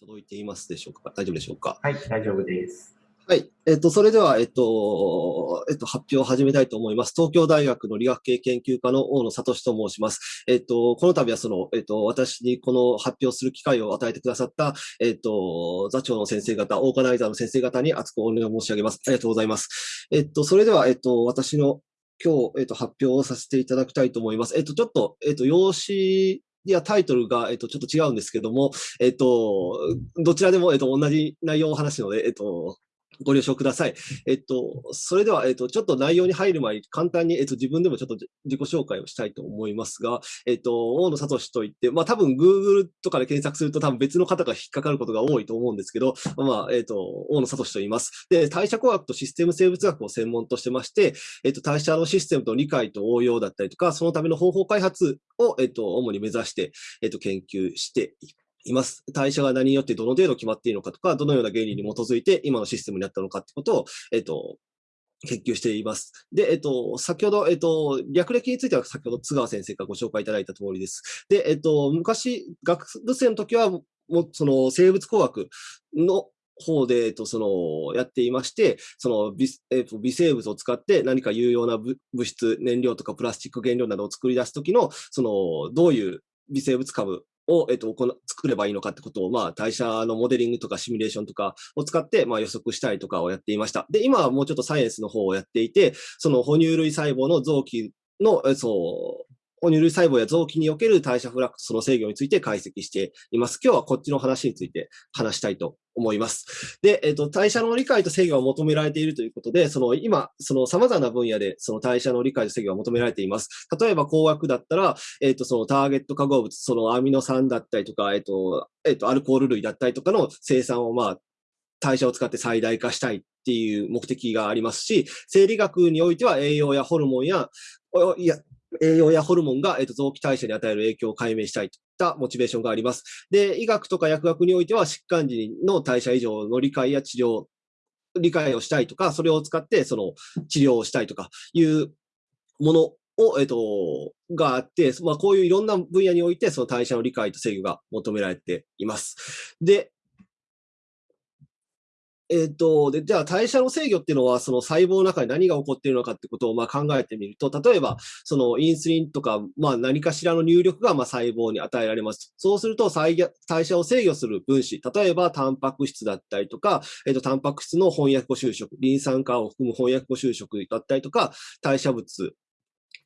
届いていますでしょうか？大丈夫でしょうか？はい、大丈夫です。はい。えっと、それでは、えっと、えっと、発表を始めたいと思います。東京大学の理学系研究科の大野聡と申します。えっと、この度はその、えっと、私にこの発表する機会を与えてくださった、えっと、座長の先生方、オーガナイザーの先生方に厚くお願い申し上げます。ありがとうございます。えっと、それでは、えっと、私の今日、えっと、発表をさせていただきたいと思います。えっと、ちょっと、えっと、用紙いや、タイトルが、えっと、ちょっと違うんですけども、えっと、どちらでも、えっと、同じ内容を話すので、えっと、ご了承ください。えっと、それでは、えっと、ちょっと内容に入る前に簡単に、えっと、自分でもちょっと自己紹介をしたいと思いますが、えっと、大野聡といって、まあ多分 Google とかで検索すると多分別の方が引っかかることが多いと思うんですけど、まあ、えっと、大野聡と言います。で、代謝工学とシステム生物学を専門としてまして、えっと、代謝のシステムと理解と応用だったりとか、そのための方法開発を、えっと、主に目指して、えっと、研究していいます。代謝が何によってどの程度決まっているのかとか、どのような原理に基づいて今のシステムになったのかってことを、えっと、研究しています。で、えっと、先ほど、えっと、略歴については先ほど津川先生からご紹介いただいた通りです。で、えっと、昔、学生の時は、もう、その、生物工学の方で、えっと、その、やっていまして、その微、えっと、微生物を使って何か有用な物質、燃料とかプラスチック原料などを作り出すときの、その、どういう微生物株を、えっと、作ればいいのかってことを、まあ、代謝のモデリングとかシミュレーションとかを使って、まあ、予測したりとかをやっていました。で、今はもうちょっとサイエンスの方をやっていて、その哺乳類細胞の臓器の、そう、哺乳類細胞や臓器における代謝フラックスの制御について解析しています。今日はこっちの話について話したいと思います。で、えっ、と、代謝の理解と制御が求められているということで、その今、その様々な分野でその代謝の理解と制御が求められています。例えば工学だったら、えっ、と、そのターゲット化合物、そのアミノ酸だったりとか、えっ、と、えっ、と、アルコール類だったりとかの生産をまあ、代謝を使って最大化したいっていう目的がありますし、生理学においては栄養やホルモンや、いや、栄養やホルモンが、えっと、臓器代謝に与える影響を解明したいといったモチベーションがあります。で、医学とか薬学においては疾患時の代謝異常の理解や治療、理解をしたいとか、それを使ってその治療をしたいとかいうものを、えっと、があって、まあ、こういういろんな分野において、その代謝の理解と制御が求められています。で、えっ、と、で、じゃあ代謝の制御っていうのは、その細胞の中に何が起こっているのかってことをまあ考えてみると、例えば、そのインスリンとか、まあ何かしらの入力がまあ細胞に与えられます。そうすると、代謝を制御する分子、例えばタンパク質だったりとか、えっ、と、タンパク質の翻訳語就職、リン酸化を含む翻訳語就職だったりとか、代謝物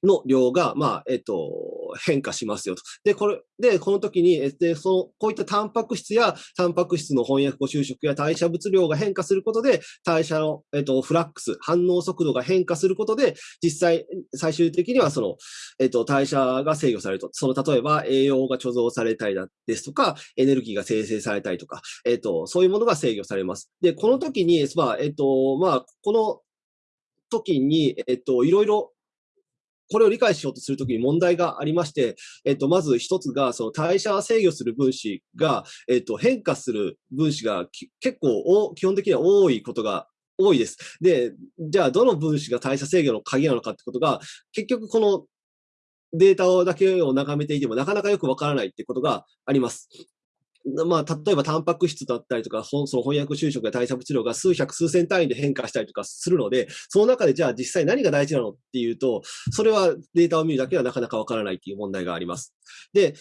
の量が、まあ、えっと、変化しますよと。で、これ、で、この時に、えで、その、こういったタンパク質や、タンパク質の翻訳語収縮や代謝物量が変化することで、代謝の、えっと、フラックス、反応速度が変化することで、実際、最終的にはその、えっと、代謝が制御されると。その、例えば、栄養が貯蔵されたりだですとか、エネルギーが生成されたりとか、えっと、そういうものが制御されます。で、この時に、まあ、えっと、まあ、この時に、えっと、いろいろこれを理解しようとするときに問題がありまして、えっと、まず一つが、その代謝制御する分子が、えっと、変化する分子が結構基本的には多いことが多いです。で、じゃあどの分子が代謝制御の鍵なのかってことが、結局このデータだけを眺めていてもなかなかよくわからないってことがあります。まあ、例えばタンパク質だったりとか、その翻訳就職や対策治療が数百数千単位で変化したりとかするので、その中でじゃあ実際何が大事なのっていうと、それはデータを見るだけではなかなかわからないっていう問題があります。で、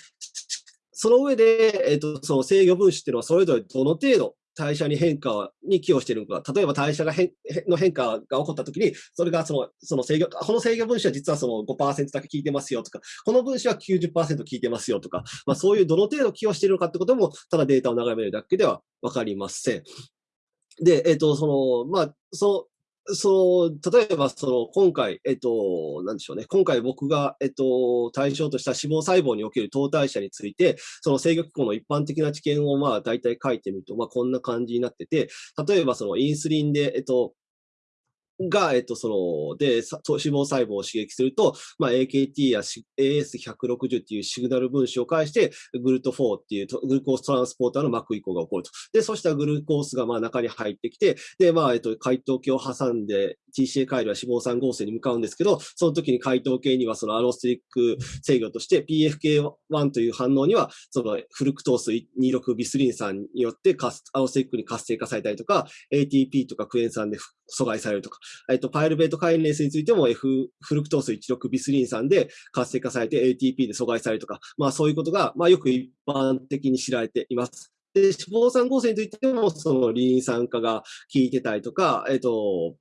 その上で、えっ、と、その制御分子っていうのはそれぞれどの程度代謝に変化に寄与しているのか、例えば代謝が変の変化が起こったときに、それがそのその制御、この制御分子は実はその5%だけ効いてますよとか、この分子は90%効いてますよとか、まあ、そういうどの程度寄与しているのかってことも、ただデータを眺めるだけではわかりません。で、えっ、ー、と、その、まあ、そその、例えば、その、今回、えっと、なんでしょうね。今回僕が、えっと、対象とした脂肪細胞における糖代謝について、その制御機構の一般的な知見を、まあ、大体書いてみると、まあ、こんな感じになってて、例えば、その、インスリンで、えっと、が、えっと、その、で、脂肪細胞を刺激すると、まあ、AKT や AS160 っていうシグナル分子を介して、グルト4っていうグルコーストランスポーターの膜移行が起こると。で、そうしたグルコースがまあ中に入ってきて、で、まあ、えっと、解凍器を挟んで TCA 回路は脂肪酸合成に向かうんですけど、その時に解糖系にはそのアロステリック制御として PFK1 という反応には、そのフルクトース26ビスリン酸によってアロステリックに活性化されたりとか、ATP とかクエン酸で阻害されるとか、えっと、パイルベートカイネースについても F フルクトース16ビスリン酸で活性化されて ATP で阻害されるとか、まあそういうことが、まあよく一般的に知られています。で、脂肪酸合成についても、そのリン酸化が効いてたりとか、えっと、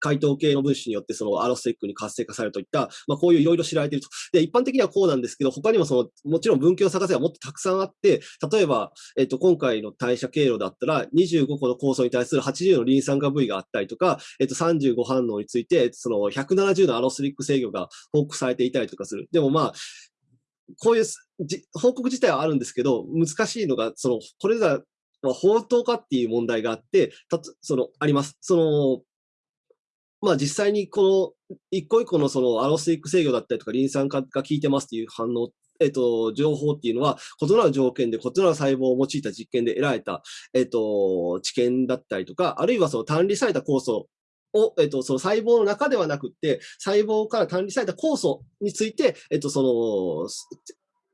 解凍系の分子によってそのアロステックに活性化されるといった、まあ、こういういろいろ知られていると。で、一般的にはこうなんですけど、他にもその、もちろん分岐を探せばもっとたくさんあって、例えば、えっと、今回の代謝経路だったら、25個の酵素に対する80のリン酸化部位があったりとか、えっと、35反応について、その170のアロステリック制御が報告されていたりとかする。でもまあ、こういう報告自体はあるんですけど、難しいのが、その、これが、まあ、本当かっていう問題があって、たその、あります。その、まあ実際にこの一個一個のそのアロスティック制御だったりとかリン酸化が効いてますっていう反応、えっと、情報っていうのは異なる条件で異なる細胞を用いた実験で得られた、えっと、知見だったりとか、あるいはその単離された酵素を、えっと、その細胞の中ではなくって、細胞から単離された酵素について、えっと、その、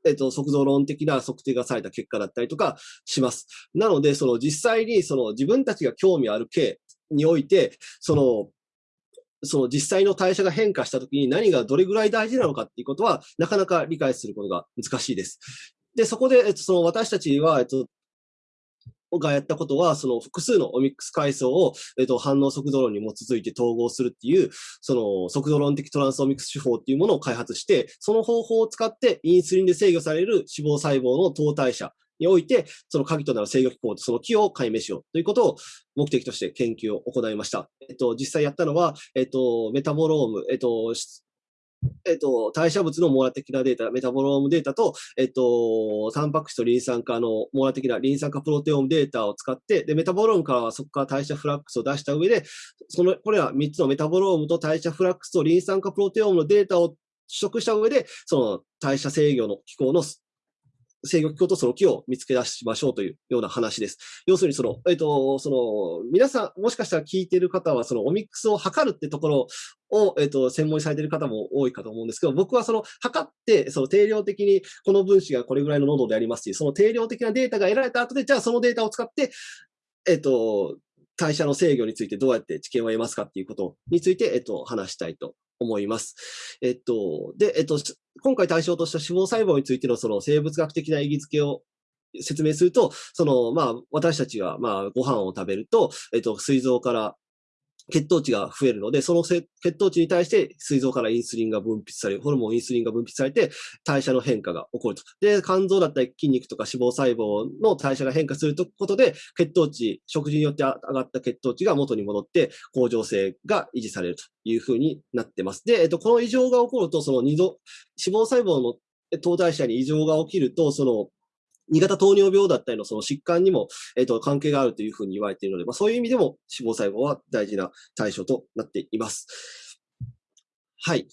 えっと、速度論的な測定がされた結果だったりとかします。なので、その実際にその自分たちが興味ある系において、その、その実際の代謝が変化したときに何がどれぐらい大事なのかっていうことは、なかなか理解することが難しいです。で、そこで、えっと、その私たちは、えっと、がやったことは、その複数のオミックス階層を、えっと、反応速度論に基づいて統合するっていう、その速度論的トランスオミックス手法っていうものを開発して、その方法を使ってインスリンで制御される脂肪細胞の糖代謝において、その鍵となる制御機構とその木を解明しようということを目的として研究を行いました。えっと、実際やったのは、えっと、メタボローム、えっと、えっと、代謝物の網羅的なデータ、メタボロームデータと、えっと、タンパク質とリン酸化の網羅的なリン酸化プロテオームデータを使って、で、メタボロームからはそこから代謝フラックスを出した上で、その、これは3つのメタボロームと代謝フラックスとリン酸化プロテオームのデータを取得した上で、その代謝制御の機構の制御機構とその鍵を見つけ出しましょうというような話です。要するにその、えっ、ー、と、その、皆さん、もしかしたら聞いてる方は、そのオミックスを測るってところを、えっ、ー、と、専門にされてる方も多いかと思うんですけど、僕はその、測って、その定量的にこの分子がこれぐらいの濃度でありますし、その定量的なデータが得られた後で、じゃあそのデータを使って、えっ、ー、と、代謝の制御についてどうやって知見を得ますかっていうことについて、えっと、話したいと思います。えっと、で、えっと、今回対象とした脂肪細胞についてのその生物学的な意義付けを説明すると、その、まあ、私たちが、まあ、ご飯を食べると、えっと、膵臓から血糖値が増えるので、その血糖値に対して膵臓からインスリンが分泌される、ホルモンインスリンが分泌されて、代謝の変化が起こると。で、肝臓だったり筋肉とか脂肪細胞の代謝が変化することで、血糖値、食事によって上がった血糖値が元に戻って、恒常性が維持されるというふうになってます。で、えっと、この異常が起こると、その二度、脂肪細胞の糖代謝に異常が起きると、その2型糖尿病だったりのその疾患にも、えっ、と、関係があるというふうに言われているので、まあ、そういう意味でも脂肪細胞は大事な対象となっています。はい。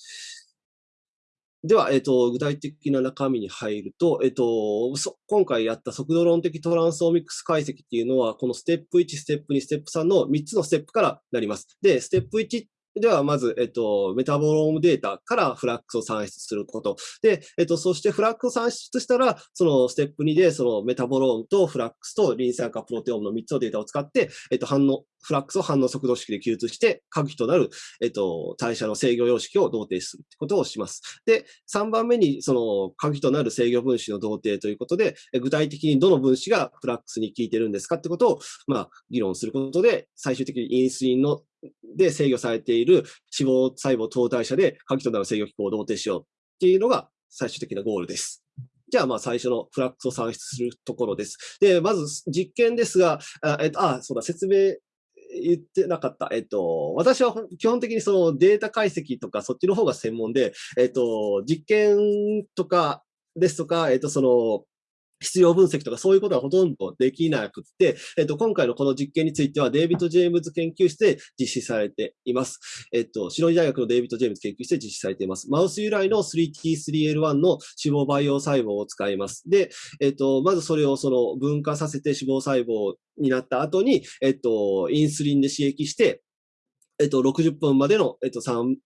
では、えっ、ー、と、具体的な中身に入ると、えっ、ー、と、今回やった速度論的トランスオミックス解析っていうのは、このステップ1、ステップ2、ステップ3の3つのステップからなります。で、ステップ1っでは、まず、えっと、メタボロームデータからフラックスを算出すること。で、えっと、そしてフラックスを算出したら、そのステップ2で、そのメタボロームとフラックスとリン酸化プロテオームの3つのデータを使って、えっと、反応、フラックスを反応速度式で記述して、鍵となる、えっと、代謝の制御様式を同定するということをします。で、3番目に、その、鍵となる制御分子の同定ということで、具体的にどの分子がフラックスに効いてるんですかってことを、まあ、議論することで、最終的にインスリンので制御されている脂肪細胞糖代謝で鍵となる制御機構を同定しようっていうのが最終的なゴールです。じゃあ、まあ、最初のフラックスを算出するところです。で、まず実験ですが、あ、えっと、あ、そうだ、説明言ってなかった。えっと、私は基本的にそのデータ解析とかそっちの方が専門で、えっと、実験とかですとか、えっと、その、必要分析とかそういうことはほとんどできなくて、えっと、今回のこの実験についてはデイビッド・ジェームズ研究室で実施されています。えっと、シロニ大学のデイビッド・ジェームズ研究室で実施されています。マウス由来の 3T3L1 の脂肪培養細胞を使います。で、えっと、まずそれをその分化させて脂肪細胞になった後に、えっと、インスリンで刺激して、えっと、60分までの、えっと、細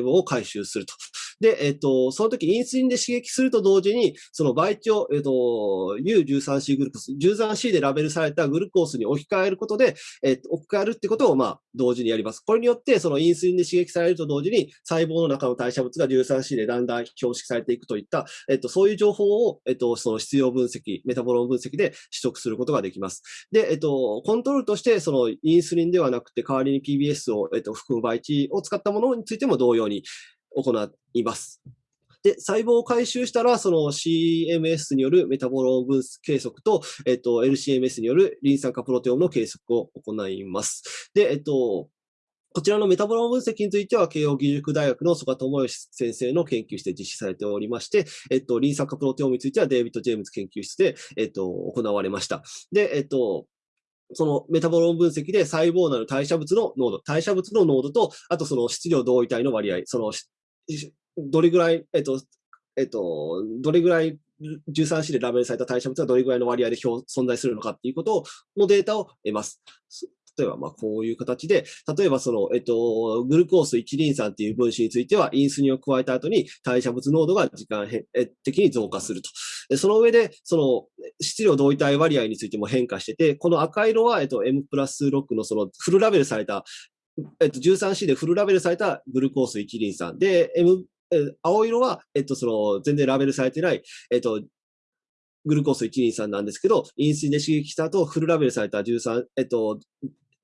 胞を回収すると。で、えっと、その時インスリンで刺激すると同時に、その倍長、えっと、U13C グルコス、13C でラベルされたグルコースに置き換えることで、えっと、置き換えるってことを、まあ、同時にやります。これによって、そのインスリンで刺激されると同時に、細胞の中の代謝物が 13C でだんだん標識されていくといった、えっと、そういう情報を、えっと、その必要分析、メタボロン分析で取得することができます。で、えっと、コントロールとして、そのインスリンではなくて、代わりに PBS を、えっと、含む倍値を使ったものについても同様に行います。で、細胞を回収したら、その CMS によるメタボロン分計測と、えっと、LCMS によるリン酸化プロテオムの計測を行います。で、えっと、こちらのメタボロン分析については、慶応義塾大学の曽我智義先生の研究室で実施されておりまして、えっと、リン酸化プロテオムについては、デイビッド・ジェームズ研究室で、えっと、行われました。で、えっと、そのメタボロン分析で細胞内の代謝物の濃度、代謝物の濃度と、あとその質量同位体の割合、その、どれぐらい、えっと、えっと、どれぐらい 13C でラベルされた代謝物がどれぐらいの割合で存在するのかっていうことのデータを得ます。例えば、まあ、こういう形で、例えばその、えっと、グルコース1リン酸っていう分子については、インスリンを加えた後に代謝物濃度が時間的に増加すると。その上で、その、質量同位体割合についても変化してて、この赤色は、えっと、M プラス6のそのフルラベルされた、えっと、13C でフルラベルされたグルコース1リン酸。で、M、青色は、えっと、その、全然ラベルされてない、えっと、グルコース1リン酸なんですけど、インスリンで刺激した後、フルラベルされた13、えっと、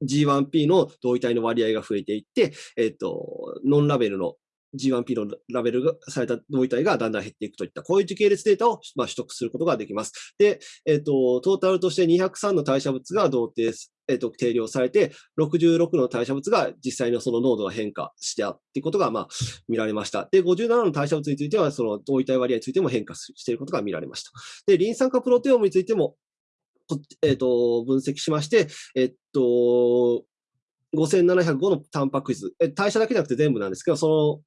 G1P の同位体の割合が増えていって、えっ、と、ノンラベルの G1P のラベルがされた同位体がだんだん減っていくといった、こういう時系列データを、まあ、取得することができます。で、えっ、と、トータルとして203の代謝物が同定、えっ、と、定量されて、66の代謝物が実際のその濃度が変化してあっていうことが、まあ、見られました。で、57の代謝物については、その同位体割合についても変化していることが見られました。で、リン酸化プロテオムについても、えっ、ー、と、分析しまして、えっと、5705のタンパク質、代謝だけじゃなくて全部なんですけど、その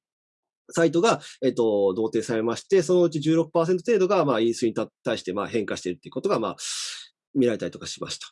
サイトが、えっと、同定されまして、そのうち16%程度が、まあ、インスに対して、まあ、変化しているということが、まあ、見られたりとかしました。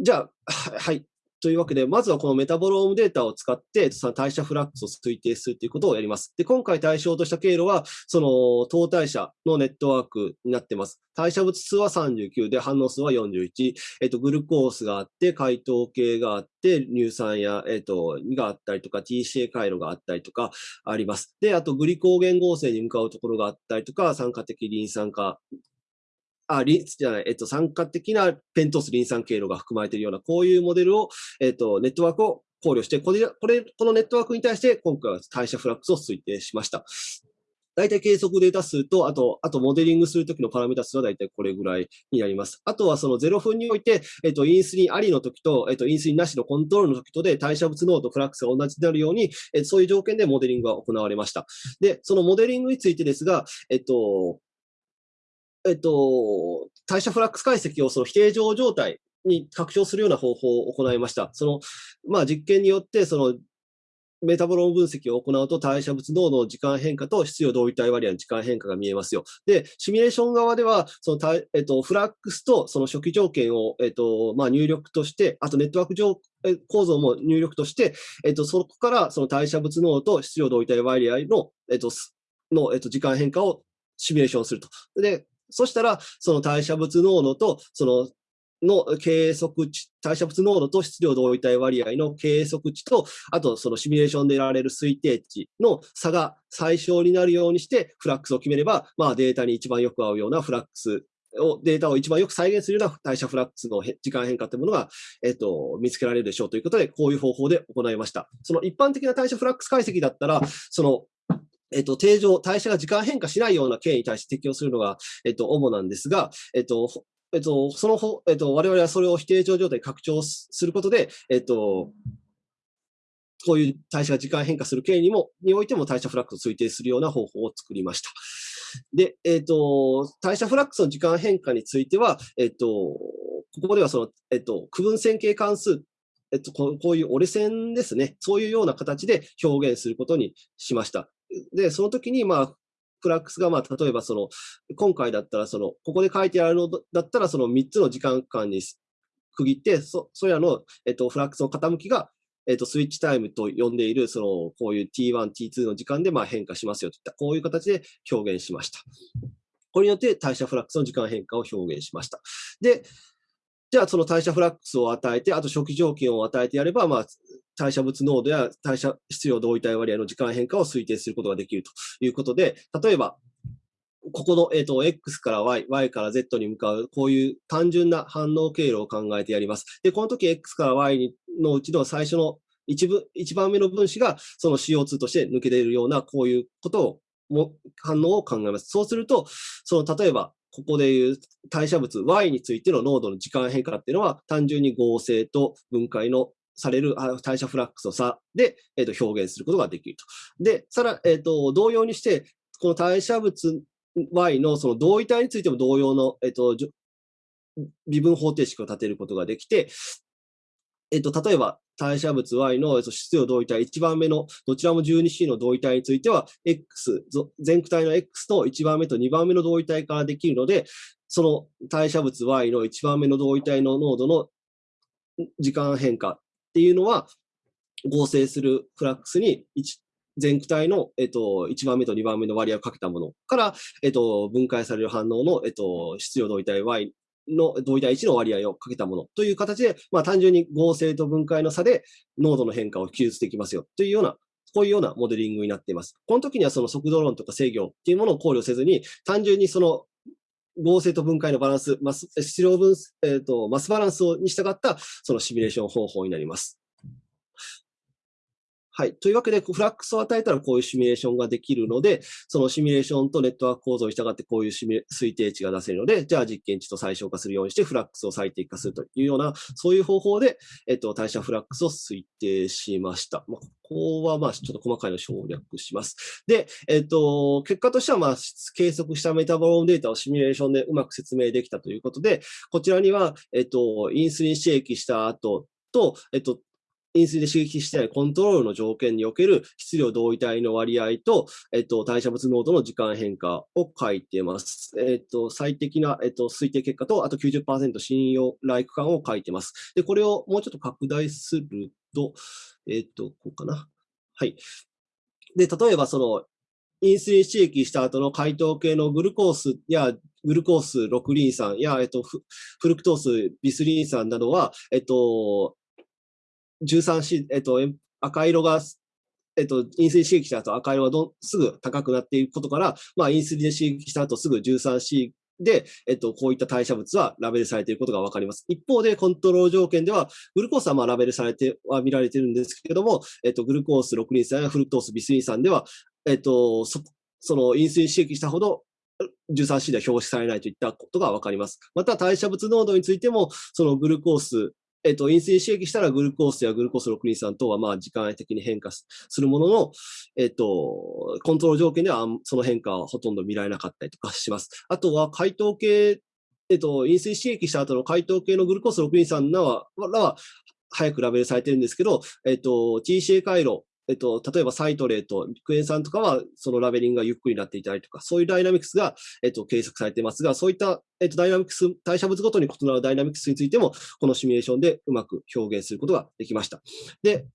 じゃあ、はい。というわけで、まずはこのメタボロームデータを使って、その代謝フラックスを推定するということをやります。で、今回対象とした経路は、その、糖代謝のネットワークになっています。代謝物数は39で、反応数は41。えっと、グルコースがあって、解糖系があって、乳酸や、えっと、があったりとか、TCA 回路があったりとかあります。で、あと、グリコーゲン合成に向かうところがあったりとか、酸化的リン酸化あ、リン、じゃない、えっと、酸化的なペントスリン酸経路が含まれているような、こういうモデルを、えっと、ネットワークを考慮して、これ、これ、このネットワークに対して、今回は代謝フラックスを推定しました。大体計測データ数と、あと、あとモデリングするときのパラメータ数は大体これぐらいになります。あとはその0分において、えっと、インスリンありの時と、えっと、インスリンなしのコントロールの時とで代謝物濃度、フラックスが同じになるように、え、そういう条件でモデリングが行われました。で、そのモデリングについてですが、えっと、えっと、代謝フラックス解析をその否定上状態に拡張するような方法を行いました。その、まあ実験によって、その、メタボロン分析を行うと代謝物濃度の時間変化と質量同位体割合の時間変化が見えますよ。で、シミュレーション側では、そのえっと、フラックスとその初期条件を、えっと、まあ、入力として、あとネットワーク上構造も入力として、えっと、そこからその代謝物濃度と質量同位体割合の、えっと、の、えっと、時間変化をシミュレーションすると。で、そしたら、その代謝物濃度と、その、の計測値、代謝物濃度と質量同位体割合の計測値と、あとそのシミュレーションで得られる推定値の差が最小になるようにして、フラックスを決めれば、まあデータに一番よく合うようなフラックスを、データを一番よく再現するような代謝フラックスの時間変化というものが、えっと、見つけられるでしょうということで、こういう方法で行いました。その一般的な代謝フラックス解析だったら、そのえっと、定常、代謝が時間変化しないような経緯に対して適用するのが、えっと、主なんですが、えっと、えっと、その、えっと、我々はそれを非定常状態に拡張することで、えっと、こういう代謝が時間変化する経緯にも、においても代謝フラックスを推定するような方法を作りました。で、えっと、代謝フラックスの時間変化については、えっと、ここではその、えっと、区分線形関数えっと、こういう折れ線ですね。そういうような形で表現することにしました。で、その時に、まあ、フラックスが、まあ、例えばその、今回だったら、その、ここで書いてあるのだったら、その3つの時間間に区切って、そ、それらの、えっと、フラックスの傾きが、えっ、と、スイッチタイムと呼んでいる、その、こういう T1、T2 の時間で、まあ、変化しますよといった、こういう形で表現しました。これによって代謝フラックスの時間変化を表現しました。で、じゃあその代謝フラックスを与えて、あと初期条件を与えてやれば、まあ、代謝物濃度や代謝質量同位体割合の時間変化を推定することができるということで、例えば、ここの、えっ、ー、と、X から Y、Y から Z に向かう、こういう単純な反応経路を考えてやります。で、この時 X から Y のうちの最初の一部、一番目の分子がその CO2 として抜け出るような、こういうことを、も反応を考えます。そうすると、その、例えば、ここでいう代謝物 Y についての濃度の時間変化っていうのは、単純に合成と分解のされる代謝フラックスの差で、えー、と表現することができると。で、さら、えっ、ー、と、同様にして、この代謝物 Y のその同位体についても同様の、えっ、ー、と、微分方程式を立てることができて、えっ、と、例えば、代謝物 Y の質量同位体、1番目のどちらも 12C の同位体については、X、全区体の X と1番目と2番目の同位体からできるので、その代謝物 Y の1番目の同位体の濃度の時間変化っていうのは、合成するフラックスに全区体の、えっと、1番目と2番目の割合をかけたものから、えっと、分解される反応の、えっと、質量同位体 Y の同位体1の割合をかけたものという形で、まあ、単純に合成と分解の差で濃度の変化を記述できますよというような、こういうようなモデリングになっています。この時にはその速度論とか制御っていうものを考慮せずに、単純にその合成と分解のバランス、マス質量分、えっ、ー、と、マスバランスに従ったそのシミュレーション方法になります。はい。というわけで、フラックスを与えたらこういうシミュレーションができるので、そのシミュレーションとネットワーク構造に従ってこういうシミュ推定値が出せるので、じゃあ実験値と最小化するようにしてフラックスを最適化するというような、そういう方法で、えっと、代謝フラックスを推定しました。まあ、ここはまあちょっと細かいの省略します。で、えっと、結果としてはまあ計測したメタボロームデータをシミュレーションでうまく説明できたということで、こちらには、えっと、インスリン刺激した後と、えっと、インスリで刺激してないコントロールの条件における質量同位体の割合と、えっと、代謝物濃度の時間変化を書いてます。えっと、最適な、えっと、推定結果と、あと90%信用来区間を書いてます。で、これをもうちょっと拡大すると、えっと、こうかな。はい。で、例えばその、インスリン刺激した後の解凍系のグルコースやグルコース6リン酸や、えっと、フルクトースビスリン酸などは、えっと、13C、えっと、赤色が、えっと、インスリン刺激した後赤色がどすぐ高くなっていくことから、まあ、インスリン刺激した後すぐ 13C で、えっと、こういった代謝物はラベルされていることがわかります。一方で、コントロール条件では、グルコースはまあラベルされては見られているんですけれども、えっと、グルコース6リン酸やフルトースビスリン酸では、えっと、そそのインスリン刺激したほど 13C では表示されないといったことがわかります。また、代謝物濃度についても、そのグルコースえっと、インスリン刺激したらグルコースやグルコース6リン酸等はまあ時間的に変化するものの、えっと、コントロール条件ではその変化はほとんど見られなかったりとかします。あとは解凍系、えっと、インスリン刺激した後の解凍系のグルコース6リン酸らは、らは早くラベルされてるんですけど、えっと、TCA 回路えっと、例えばサイトレート、クエン酸とかはそのラベリングがゆっくりになっていたりとか、そういうダイナミクスが、えっと、計測されていますが、そういった、えっと、ダイナミクス、代謝物ごとに異なるダイナミクスについても、このシミュレーションでうまく表現することができました。で、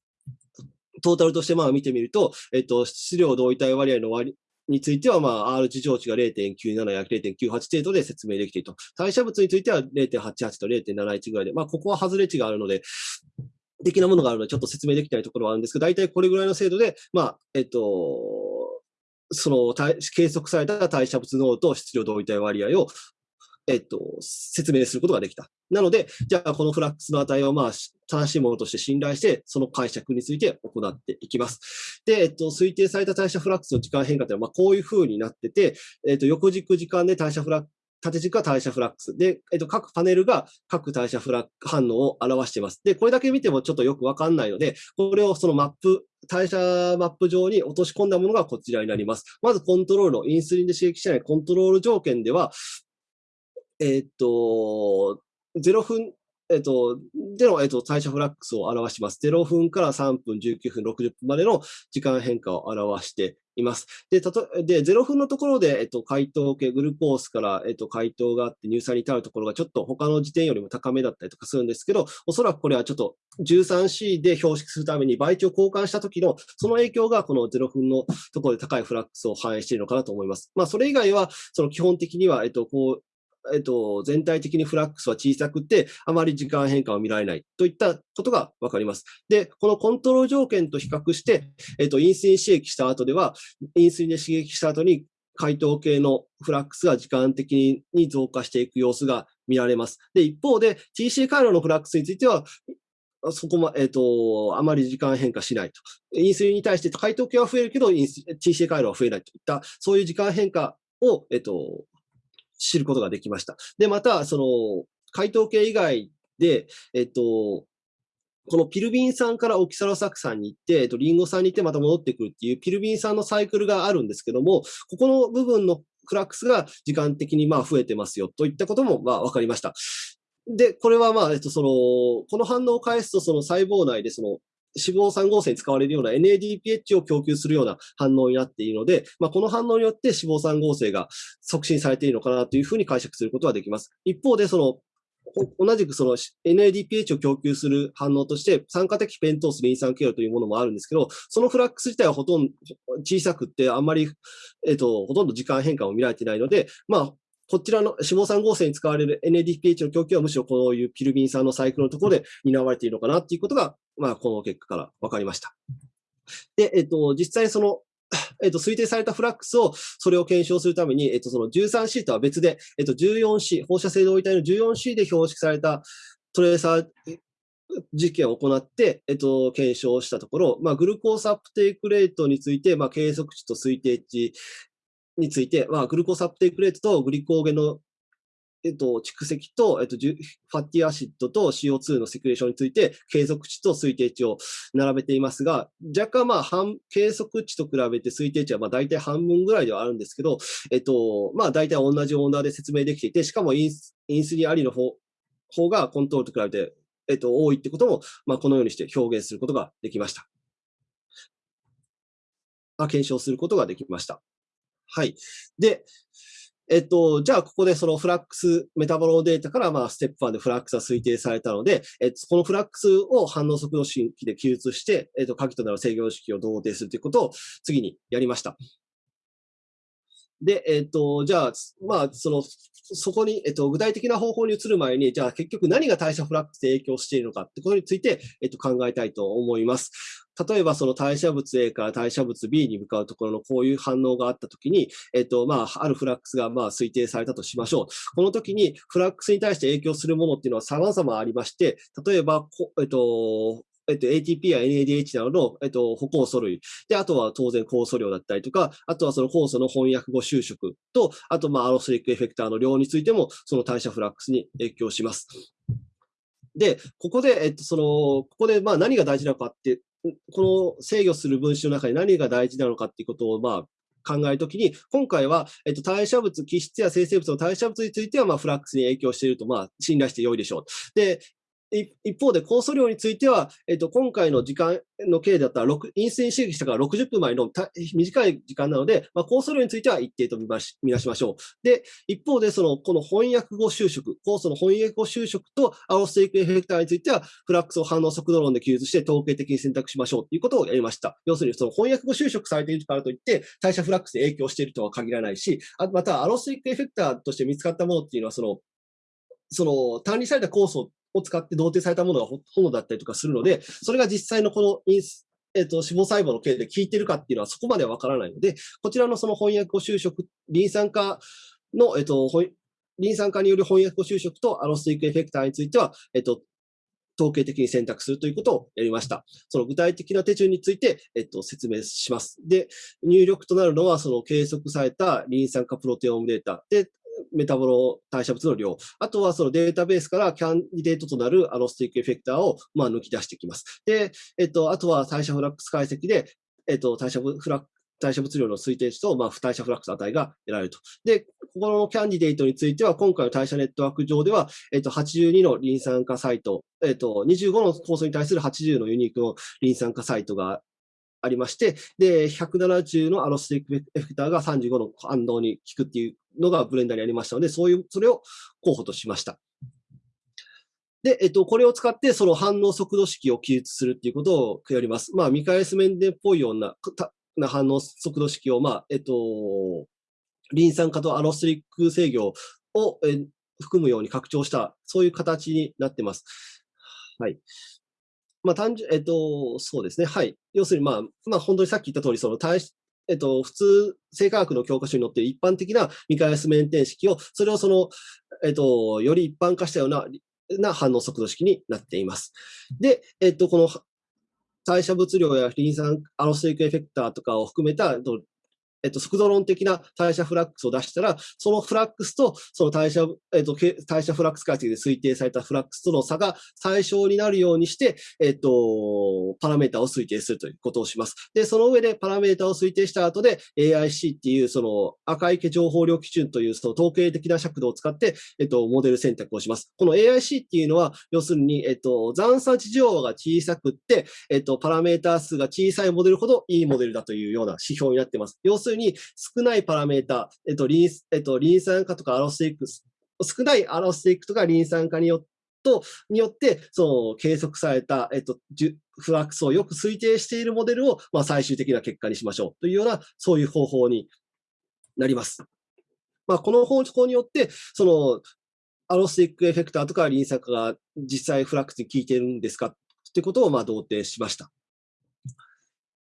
トータルとしてまあ見てみると、えっと、質量同位体割合の割については、まあ、R 値上値が0.97や0.98程度で説明できていると。代謝物については0.88と0.71ぐらいで、まあ、ここは外れ値があるので、的なものがあるので、ちょっと説明できないところはあるんですけど、大体これぐらいの精度で、まあ、えっと、その計測された代謝物濃度と質量同位体割合を、えっと、説明することができた。なので、じゃあこのフラックスの値をまあ正しいものとして信頼して、その解釈について行っていきます。で、えっと、推定された代謝フラックスの時間変化というのは、まあこういう風になってて、えっと、横軸時間で代謝フラック縦軸は代謝フラックス。で、えっと、各パネルが各代謝フラック反応を表しています。で、これだけ見てもちょっとよくわかんないので、これをそのマップ、代謝マップ上に落とし込んだものがこちらになります。まずコントロールのインスリンで刺激しないコントロール条件では、えっと、0分、えっと、での、えっと、代謝フラックスを表します。0分から3分、19分、60分までの時間変化を表しています。で、たとで0分のところで、えっと、解凍系、グルコースから、えっと、解凍があって乳酸に至るところがちょっと他の時点よりも高めだったりとかするんですけど、おそらくこれはちょっと 13C で標識するために倍値を交換した時の、その影響がこの0分のところで高いフラックスを反映しているのかなと思います。まあ、それ以外は、その基本的には、えっと、こう、えっと、全体的にフラックスは小さくて、あまり時間変化を見られないといったことがわかります。で、このコントロール条件と比較して、えっと、インスリン刺激した後では、インスリンで刺激した後に解凍系のフラックスが時間的に増加していく様子が見られます。で、一方で TC 回路のフラックスについては、そこま、えっ、ー、と、あまり時間変化しないと。インスリンに対して解凍系は増えるけど、TC 回路は増えないといった、そういう時間変化を、えっ、ー、と、知ることができました。で、また、その、解凍系以外で、えっ、と、このピルビン酸からオキサロサク酸に行って、えっと、リンゴ酸に行ってまた戻ってくるっていうピルビン酸のサイクルがあるんですけども、ここの部分のクラックスが時間的にまあ増えてますよといったこともまあ分かりました。で、これはまあ、えっと、その、この反応を返すと、その細胞内でその、脂肪酸合成に使われるような NADPH を供給するような反応になっているので、まあ、この反応によって脂肪酸合成が促進されているのかなというふうに解釈することができます。一方で、その、同じくその NADPH を供給する反応として、酸化的ペントースリン酸経路というものもあるんですけど、そのフラックス自体はほとんど小さくって、あんまり、えっと、ほとんど時間変化を見られてないので、まあ、こちらの脂肪酸合成に使われる NADPH の供給はむしろこういうピルビン酸のサイクルのところで担われているのかなっていうことが、まあ、この結果から分かりました。で、えっと、実際そのえっと、推定されたフラックスを、それを検証するために、えっと、その 13C とは別で、えっと、14C、放射性同位体の 14C で標識されたトレーサー実験を行って、えっと、検証したところ、まあ、グルコースアップテイクレートについて、まあ、計測値と推定値について、まあ、グルコースアップテイクレートとグリコーゲのえっと、蓄積と、えっと、ファッティアシッドと CO2 のセクレーションについて、計測値と推定値を並べていますが、若干まあ、半、計測値と比べて推定値はまあ大体半分ぐらいではあるんですけど、えっと、まあ大体同じオーダーで説明できていて、しかもインスインスリンありの方方がコントロールと比べて、えっと、多いってことも、まあこのようにして表現することができました。あ、検証することができました。はい。で、えっと、じゃあ、ここでそのフラックス、メタボロデータから、まあ、ステップ1でフラックスが推定されたので、えっと、このフラックスを反応速度式で記述して、えっと、鍵となる制御式を同定するということを次にやりました。で、えっと、じゃあ、まあ、その、そこに、えっと、具体的な方法に移る前に、じゃあ結局何が代謝フラックスで影響しているのかってことについて、えっと、考えたいと思います。例えばその代謝物 A から代謝物 B に向かうところのこういう反応があったときに、えっと、まあ、あるフラックスがまあ推定されたとしましょう。この時にフラックスに対して影響するものっていうのは様々ありまして、例えば、えっと、えっと、ATP や NADH などの、えっと、歩酵素類。で、あとは当然酵素量だったりとか、あとはその酵素の翻訳後収縮と、あと、まあ、アロスリックエフェクターの量についても、その代謝フラックスに影響します。で、ここで、えっと、その、ここで、まあ、何が大事なのかって、この制御する分子の中に何が大事なのかっていうことを、まあ、考えるときに、今回は、えっと、代謝物、基質や生成物の代謝物については、まあ、フラックスに影響していると、まあ、信頼して良いでしょう。で、一方で、酵素量については、えっと、今回の時間の計だったら、インスリン刺激したから60分前の短い時間なので、まあ、酵素量については一定と見し見なしましょう。で、一方で、その、この翻訳後収縮、酵素の翻訳後収縮とアロステイクエフェクターについては、フラックスを反応速度論で記述して統計的に選択しましょうということをやりました。要するに、その翻訳後収縮されているからといって、代謝フラックスで影響しているとは限らないし、あまた、アロステイクエフェクターとして見つかったものっていうのは、その、その、単にされた酵素を使って同定されたものがほとんどだったりとかするので、それが実際のこのインス、えっ、と、脂肪細胞の系で効いてるかっていうのはそこまではわからないので、こちらのその翻訳後収縮、リン酸化の、えっ、と、リン酸化による翻訳後収縮とアロスティックエフェクターについては、えっ、と、統計的に選択するということをやりました。その具体的な手順について、えっと、説明します。で、入力となるのは、その計測されたリン酸化プロテオームデータ。で、メタボロ代謝物の量。あとはそのデータベースからキャンディデートとなるアロスティックエフェクターをまあ抜き出してきます。で、えっと、あとは代謝フラックス解析で、えっと、代謝フラック代謝物量の推定値と、まあ、不代謝フラックス値が得られると。で、ここのキャンディデートについては、今回の代謝ネットワーク上では、えっと、82のリン酸化サイト、えっと、25の構想に対する80のユニークのリン酸化サイトがありまして、で、170のアロスティックエフェクターが35の反動に効くっていうのがブレンダーにありましたので、そういう、それを候補としました。で、えっと、これを使って、その反応速度式を記述するっていうことをやります。まあ、ミカエスメンデンっぽいような、な反応速度式を、まあ、えっと、リン酸化とアロステリック制御を、含むように拡張した、そういう形になってます。はい。まあ、単純、えっと、そうですね。はい。要するに、まあ、まあ、本当にさっき言った通り、その、対えっと、普通、生化学の教科書に載っている一般的なミカエスメンテン式を、それをその、えっと、より一般化したような、な反応速度式になっています。で、えっと、この代謝物量やリン酸アロステリックエフェクターとかを含めたえっと、速度論的な代謝フラックスを出したら、そのフラックスと、その代謝、えっと、代謝フラックス解析で推定されたフラックスとの差が最小になるようにして、えっと、パラメータを推定するということをします。で、その上でパラメータを推定した後で、AIC っていう、その赤池情報量基準という、その統計的な尺度を使って、えっと、モデル選択をします。この AIC っていうのは、要するに、えっと、残差値情報が小さくって、えっと、パラメータ数が小さいモデルほどいいモデルだというような指標になっています。要するに、少ないパラメータ、えっと、リン、えっと、リン酸化とかアロスティックス、少ないアロスティックとかリン酸化によって、と、によって、その計測された、えっと、フラックスをよく推定しているモデルを、まあ、最終的な結果にしましょうというような、そういう方法になります。まあ、この方法によって、その、アロスティックエフェクターとかリン酸化が実際フラックスに効いているんですかってことを、まあ、同定しました。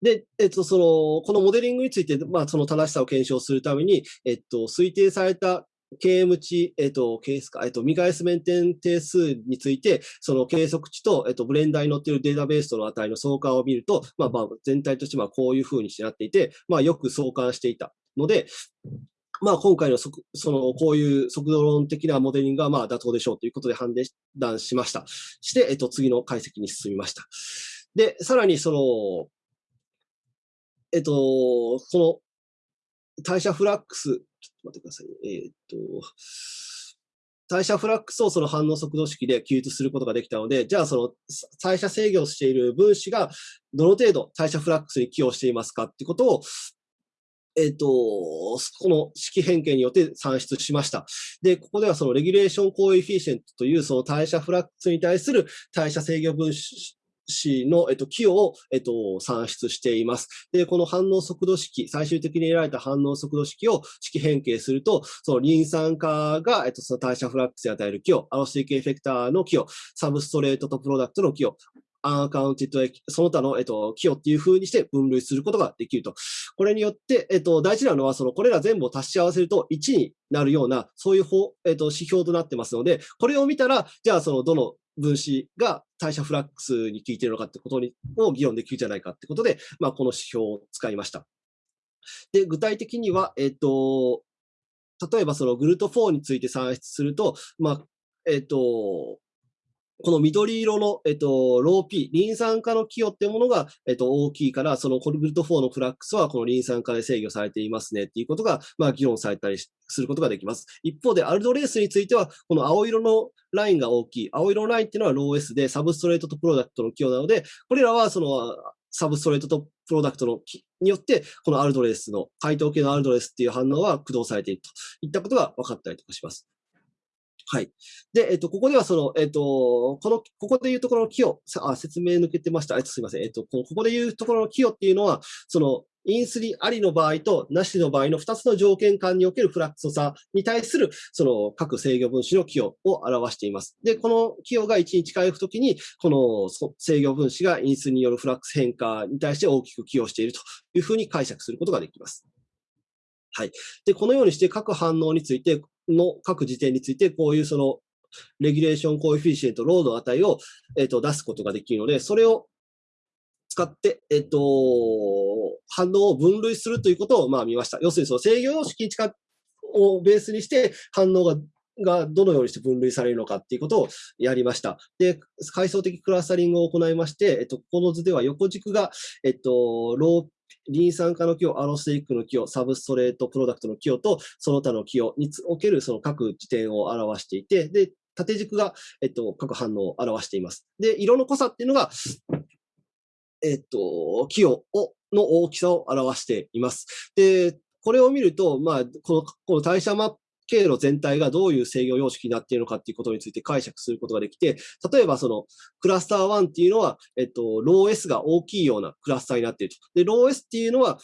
で、えっと、その、このモデリングについて、まあ、その正しさを検証するために、えっと、推定された KM 値、えっと、ケースか、えっと、未返す面点定数について、その計測値と、えっと、ブレンダーに載っているデータベースとの値の相関を見ると、まあ、まあ、全体としてはこういうふうにしてなっていて、まあ、よく相関していたので、まあ、今回のそその、こういう速度論的なモデリングが、まあ、妥当でしょうということで判断しました。して、えっと、次の解析に進みました。で、さらに、その、えっと、この代謝フラックス、ちょっと待ってください。ねえっと、代謝フラックスをその反応速度式で記述することができたので、じゃあその代謝制御している分子がどの程度代謝フラックスに寄与していますかってことを、えっ、と、この式変形によって算出しました。で、ここではその regulation coefficient というその代謝フラックスに対する代謝制御分子子の、えっと、寄与を、えっと、算出しています。で、この反応速度式、最終的に得られた反応速度式を式変形すると、そのリン酸化が、えっと、その代謝フラックスに与える寄与、アロステリックエフェクターの寄与、 substrate と product の寄与、 unaccounted、その他の、えっと、寄与っていう風にして分類することができると。これによって、えっと、大事なのは、その、これら全部を足し合わせると1になるような、そういう方、えっと、指標となってますので、これを見たら、じゃあ、その、どの分子が代謝フラックスに効いているのかってことにを議論できるじゃないかってことで、まあ、この指標を使いました。で、具体的には、えっ、と、例えばその GLUT4について算出すると、まあ、えっ、と、この緑色の、えっと、ロー P、リン酸化の寄与っていうものが、えっと、大きいから、その GLUT4のフラックスはこのリン酸化で制御されていますねっていうことが、まあ、議論されたりすることができます。一方で、 aldolase については、この青色のラインが大きい。青色のラインっていうのはロー S で、 substrate とプロダクトの寄与なので、これらはその、サブストレートとプロダクトのによって、このアルドレースの、回答系のアルドレースっていう反応は駆動されているといったことが分かったりとかします。はい。で、えっと、ここではその、えっと、この、ここでいうところの寄与、あ、説明抜けてました。えっと、すみません。えっと、ここでいうところの寄与っていうのは、その、インスリありの場合となしの場合の2つの条件間におけるフラックス差に対する、その各制御分子の寄与を表しています。で、この寄与が1に近いときに、この制御分子が因数によるフラックス変化に対して大きく寄与しているというふうに解釈することができます。はい。で、このようにして各反応について、の各時点について、こういうその、レギュレーションコエフィシエント、ロード値を、えっ、と、出すことができるので、それを使って、えっ、と、反応を分類するということを、まあ、見ました。要するに、その制御様式をベースにして、反応ががどのようにして分類されるのかっていうことをやりました。で、階層的クラスタリングを行いまして、えっと、この図では横軸が、えっと、ローリン酸化の寄与、アロステリックの寄与、 substrate product の寄与と、その他の寄与におけるその各地点を表していて、で、縦軸が、えっと、各反応を表しています。で、色の濃さっていうのが、えっと、寄与を、の大きさを表しています。で、これを見ると、まあ、この、この代謝マップ経路全体がどういう制御様式になっているのかっていうことについて解釈することができて、例えばそのクラスター1っていうのは、えっと、ロー S が大きいようなクラスターになっていると。で、ロー S っていうのは、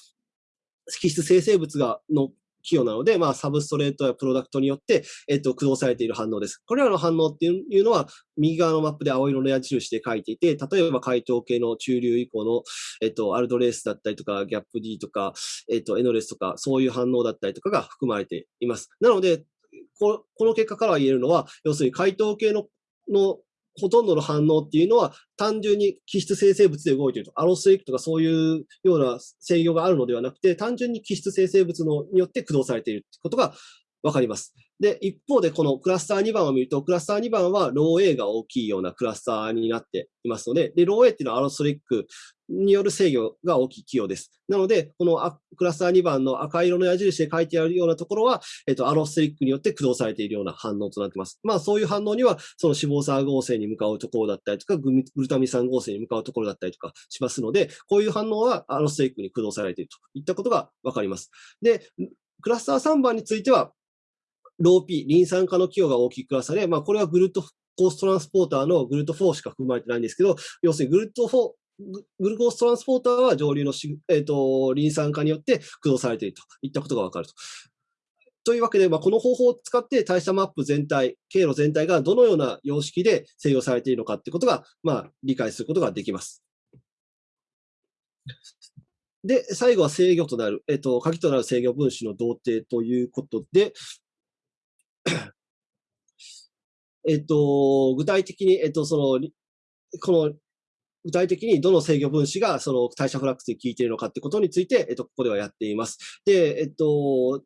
基質生成物がの寄与なので、まあ、 substrate や product によって、えっと、駆動されている反応です。これらの反応っていうのは、右側のマップで青色の矢印で書いていて、例えば解糖系の中流以降の、えっと、 aldolase だったりとか、 GAPD とか、えっと、 enolase とか、そういう反応だったりとかが含まれています。なので、この結果から言えるのは、要するに解答系ののほとんどの反応っていうのは単純に基質生成物で動いていると。アロスエクとかそういうような制御があるのではなくて、単純に基質生成物のによって駆動されているってことが分かります。で、一方でこのクラスター2番を見ると、クラスター2番はロー A が大きいようなクラスターになっていますので、で、ロー A っていうのはアロストリックによる制御が大きい寄与です。なので、このクラスター2番の赤色の矢印で書いてあるようなところは、えっと、アロストリックによって駆動されているような反応となっています。まあ、そういう反応には、その脂肪酸合成に向かうところだったりとか、グルタミン酸合成に向かうところだったりとかしますので、こういう反応はアロストリックに駆動されているといったことがわかります。で、クラスター3番については、ロー P、リン酸化の寄与が大きくクラスターで、まあ、これはグルートコーストランスポーターのグルート4しか含まれてないんですけど、要するにグルート4、グルコーストランスポーターは上流のしえーと、リン酸化によって駆動されているといったことがわかると。というわけで、まあ、この方法を使って代謝マップ全体、経路全体がどのような様式で制御されているのかということが、まあ、理解することができます。で、最後は制御となる、えっと、鍵となる制御分子の同定ということで、えっと、具体的に、えっと、その、この、具体的にどの制御分子がその代謝フラックスに効いているのかってことについて、えっと、ここではやっています。で、えっと、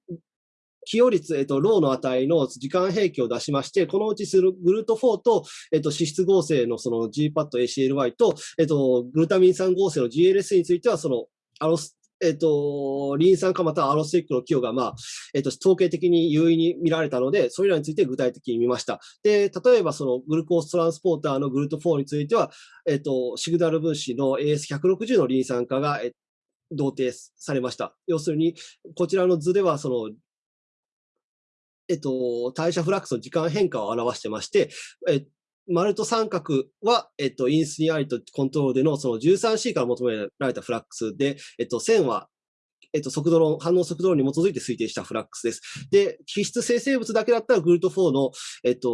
起用率、えっと、ローの値の時間平均を出しまして、このうちするグルート4と、えっと、脂質合成のその GPAT、ACLY と、えっと、グルタミン酸合成の GLS については、その、アロスえっ、と、リン酸化またはアロスティックの寄与が、まあ、えっ、と、統計的に優位に見られたので、それらについて具体的に見ました。で、例えばそのグルコーストランスポーターのグルト4については、えっ、と、シグナル分子の AS160 のリン酸化が、え同定されました。要するに、こちらの図では、その、えっと、代謝フラックスの時間変化を表してまして、え丸と三角は、えっと、インスにありとコントロールでのその 13C から求められたフラックスで、えっと、線は、えっと、速度論、反応速度論に基づいて推定したフラックスです。で、基質生成物だけだったら GLUT4の、えっと、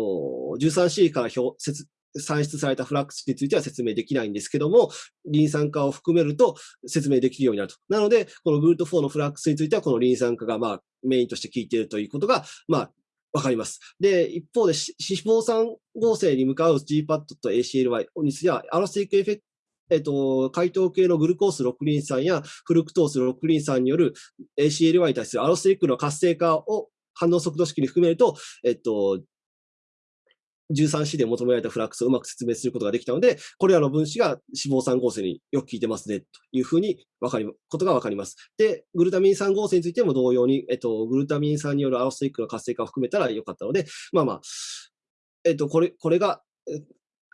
13C から表、算出されたフラックスについては説明できないんですけども、リン酸化を含めると説明できるようになると。なので、この GLUT4のフラックスについては、このリン酸化がまあメインとして効いているということが、まあわかります。で、一方で、脂肪酸合成に向かう GPAT と ACLY については、アロステリックエフェクトえっと、解糖系のグルコース6リン酸やフルクトース6リン酸による ACLY に対するアロスティックの活性化を反応速度式に含めると、えっと、13C で求められたフラックスをうまく説明することができたので、これらの分子が脂肪酸合成によく効いてますね、というふうにわかり、ことがわかります。で、グルタミン酸合成についても同様に、えっと、グルタミン酸によるアロスティックの活性化を含めたらよかったので、まあまあ、えっと、これ、これが、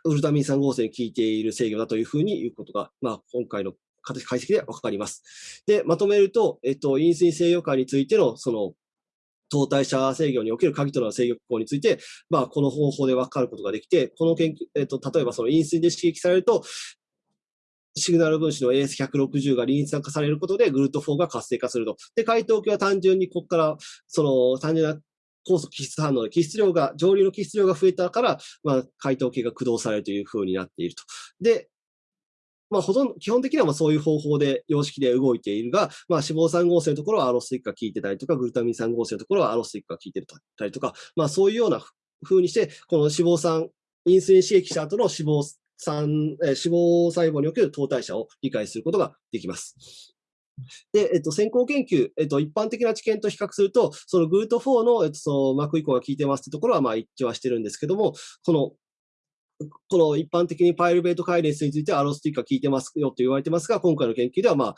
グルタミン酸合成に効いている制御だというふうに言うことが、まあ、今回の解析でわかります。で、まとめると、えっと、インスリン制御化についての、その、等代謝制御における鍵となる制御機構について、まあ、この方法で分かることができて、この研究、えっと、例えばそのインスリンで刺激されると、シグナル分子の AS160 がリン酸化されることで、グルート4が活性化すると。で、解凍器は単純にここから、その、単純な酵素基質反応で、基質量が、上流の基質量が増えたから、まあ、解凍器が駆動されるという風になっていると。で、まあ、ほとんど、基本的にはまあそういう方法で、様式で動いているが、まあ、脂肪酸合成のところはアロスティックが効いてたりとか、グルタミン酸合成のところはアロスティックが効いてたりとか、まあ、そういうような風にして、この脂肪酸、インスリン刺激した後の脂肪酸、え脂肪細胞における糖代謝を理解することができます。で、えっと、先行研究、えっと、一般的な知見と比較すると、そのグルート4の、えっと、その膜移行が効いてますってところは、まあ、一致はしてるんですけども、このこの一般的にパイルベートカイレンスについてはアロスティックは効いてますよと言われてますが、今回の研究ではまあ、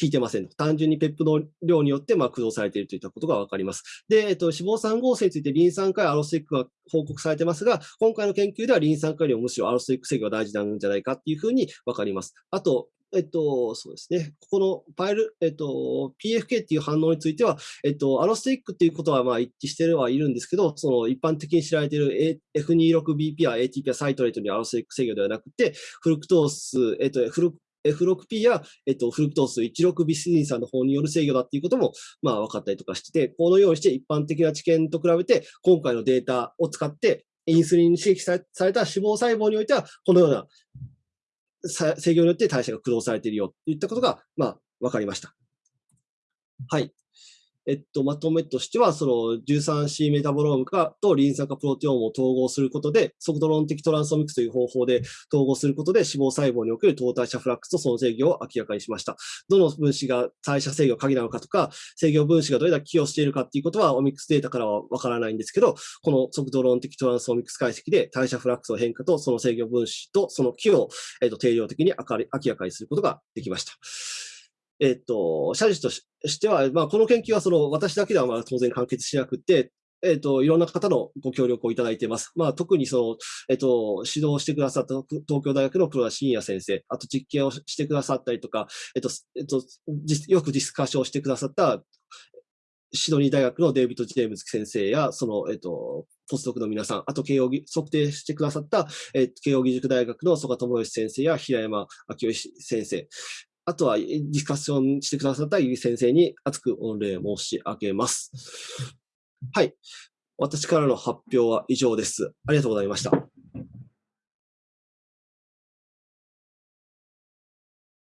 効いてません。単純にペップの量によってまあ駆動されているといったことがわかります。で、えっと、脂肪酸合成についてリン酸化やアロスティックが報告されてますが、今回の研究ではリン酸化よりもむしろアロスティック制御が大事なんじゃないかっていうふうにわかります。あと、えっと、そうですね。ここのファイル、えっと、PFK っていう反応については、えっと、アロスティックっていうことはまあ一致してはいるんですけど、その一般的に知られている F26BP や ATP やサイトレートにアロスティック制御ではなくて、フルクトース、えっと、フル F6P や、えっと、フルクトース16ビスリン酸の方による制御だっていうことも、まあ分かったりとかしてて、このようにして一般的な知見と比べて、今回のデータを使って、インスリンに刺激された脂肪細胞においては、このような制御によって代謝が駆動されているよといったことが、まあ、分かりました。はい。えっと、まとめとしては、その 13C メタボローム化とリン酸化プロテオームを統合することで、速度論的トランスオミクスという方法で統合することで脂肪細胞における糖代謝フラックスとその制御を明らかにしました。どの分子が代謝制御鍵なのかとか、制御分子がどれだけ寄与しているかっていうことはオミクスデータからはわからないんですけど、この速度論的トランスオミクス解析で代謝フラックスの変化とその制御分子とその寄与を、えっと、定量的に明らかにすることができました。えっと、社事としては、まあ、この研究はその私だけではまあ当然完結しなくて、えっと、いろんな方のご協力をいただいています。まあ、特にその、えっと、指導してくださった東京大学の黒田信也先生、あと実験をしてくださったりとか、えっと、えっと、よくディスカッションしてくださったシドニー大学のデイビッド・ジェームズ先生や、その、えっと、ポストクの皆さん、あと慶応測定してくださった、えー、慶応義塾大学の曽我智義先生や平山明義先生、あとはディスカッションしてくださったゆり先生に熱く御礼申し上げます。はい。私からの発表は以上です。ありがとうございました。